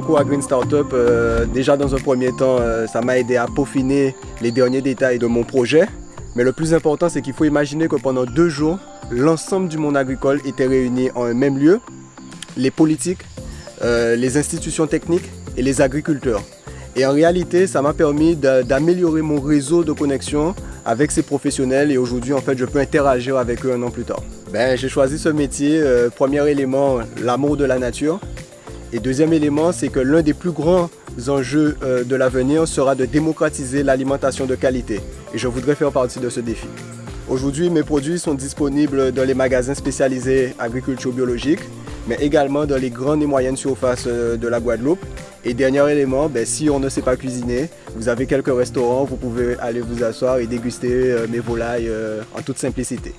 concours à Green Startup, euh, déjà dans un premier temps, euh, ça m'a aidé à peaufiner les derniers détails de mon projet. Mais le plus important, c'est qu'il faut imaginer que pendant deux jours, l'ensemble du monde agricole était réuni en un même lieu. Les politiques, euh, les institutions techniques et les agriculteurs. Et en réalité, ça m'a permis d'améliorer mon réseau de connexion avec ces professionnels et aujourd'hui, en fait, je peux interagir avec eux un an plus tard. Ben, j'ai choisi ce métier, premier élément, l'amour de la nature. Et deuxième élément, c'est que l'un des plus grands enjeux euh, de l'avenir sera de démocratiser l'alimentation de qualité. Et je voudrais faire partie de ce défi. Aujourd'hui, mes produits sont disponibles dans les magasins spécialisés agriculture biologique, mais également dans les grandes et moyennes surfaces euh, de la Guadeloupe. Et dernier élément, ben, si on ne sait pas cuisiner, vous avez quelques restaurants, vous pouvez aller vous asseoir et déguster euh, mes volailles en toute simplicité.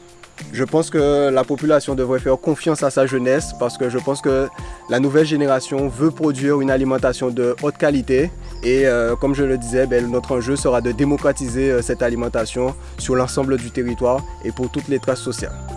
Je pense que la population devrait faire confiance à sa jeunesse parce que je pense que la nouvelle génération veut produire une alimentation de haute qualité et euh, comme je le disais, ben, notre enjeu sera de démocratiser euh, cette alimentation sur l'ensemble du territoire et pour toutes les traces sociales.